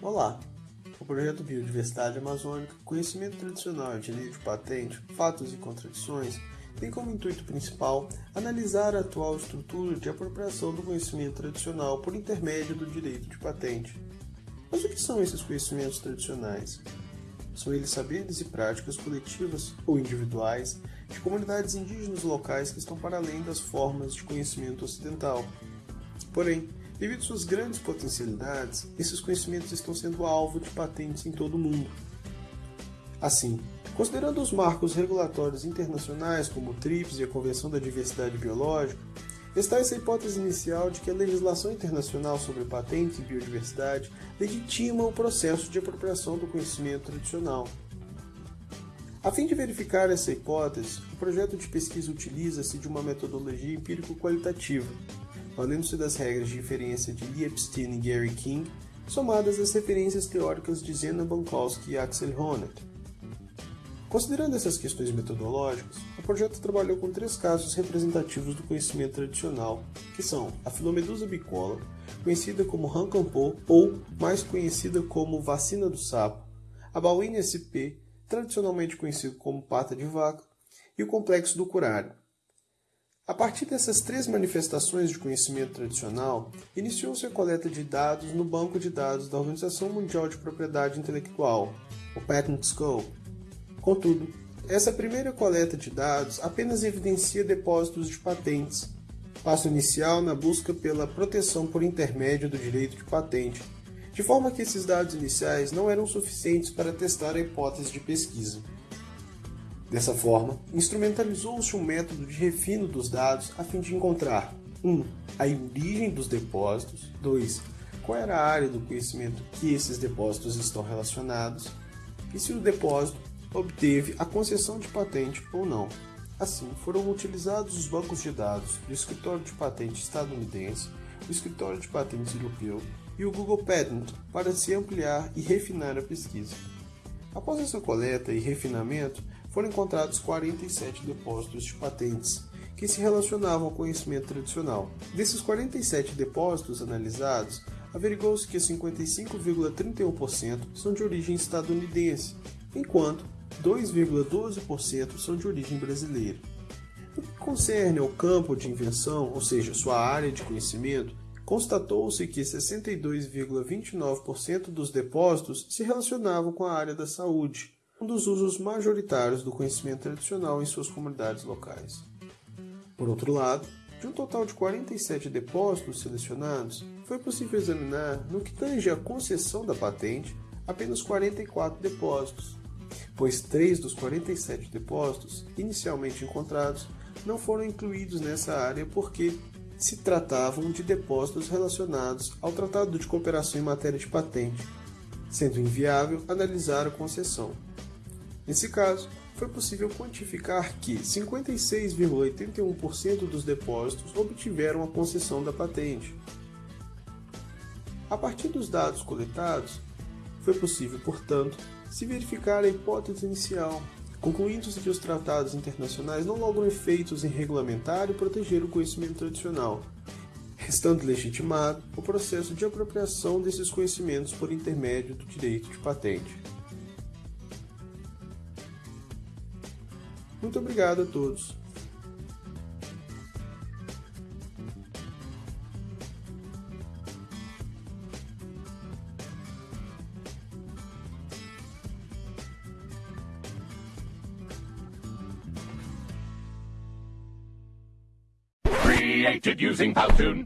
Olá! O projeto Biodiversidade Amazônica, Conhecimento Tradicional e Direito Patente, Fatos e Contradições, tem como intuito principal analisar a atual estrutura de apropriação do conhecimento tradicional por intermédio do direito de patente. Mas o que são esses conhecimentos tradicionais? São eles saberes e práticas coletivas ou individuais de comunidades indígenas locais que estão para além das formas de conhecimento ocidental. Porém, devido suas grandes potencialidades, esses conhecimentos estão sendo alvo de patentes em todo o mundo. Assim, considerando os marcos regulatórios internacionais como o TRIPS e a Convenção da Diversidade Biológica, está essa hipótese inicial de que a legislação internacional sobre patentes e biodiversidade legitima o processo de apropriação do conhecimento tradicional. A fim de verificar essa hipótese, o projeto de pesquisa utiliza-se de uma metodologia empírico-qualitativa, valendo-se das regras de inferência de Lee Epstein e Gary King, somadas às referências teóricas de Zena Bankowski e Axel Honneth. Considerando essas questões metodológicas, o projeto trabalhou com três casos representativos do conhecimento tradicional, que são a filomedusa bicola, conhecida como Rancampô ou mais conhecida como vacina do sapo, a Bauine SP, tradicionalmente conhecido como pata de vaca, e o complexo do curário. A partir dessas três manifestações de conhecimento tradicional, iniciou-se a coleta de dados no banco de dados da Organização Mundial de Propriedade Intelectual, o Patent Scope. Contudo, essa primeira coleta de dados apenas evidencia depósitos de patentes, passo inicial na busca pela proteção por intermédio do direito de patente, de forma que esses dados iniciais não eram suficientes para testar a hipótese de pesquisa. Dessa forma, instrumentalizou-se um método de refino dos dados a fim de encontrar 1. Um, a origem dos depósitos, 2. Qual era a área do conhecimento que esses depósitos estão relacionados, e se o depósito obteve a concessão de patente ou não. Assim, foram utilizados os bancos de dados do Escritório de Patente estadunidense, o Escritório de Patentes europeu e o Google Patent para se ampliar e refinar a pesquisa. Após essa coleta e refinamento, foram encontrados 47 depósitos de patentes que se relacionavam ao conhecimento tradicional. Desses 47 depósitos analisados, averigou-se que 55,31% são de origem estadunidense, enquanto 2,12% são de origem brasileira. No que concerne ao campo de invenção, ou seja, sua área de conhecimento, constatou-se que 62,29% dos depósitos se relacionavam com a área da saúde, um dos usos majoritários do conhecimento tradicional em suas comunidades locais. Por outro lado, de um total de 47 depósitos selecionados, foi possível examinar, no que tange à concessão da patente, apenas 44 depósitos, pois três dos 47 depósitos inicialmente encontrados não foram incluídos nessa área porque se tratavam de depósitos relacionados ao Tratado de Cooperação em Matéria de Patente, sendo inviável analisar a concessão. Nesse caso, foi possível quantificar que 56,81% dos depósitos obtiveram a concessão da patente. A partir dos dados coletados, foi possível, portanto, se verificar a hipótese inicial, concluindo-se que os tratados internacionais não logram efeitos em regulamentar e proteger o conhecimento tradicional, restando legitimado o processo de apropriação desses conhecimentos por intermédio do direito de patente. Muito obrigado a todos. created using Powtoon.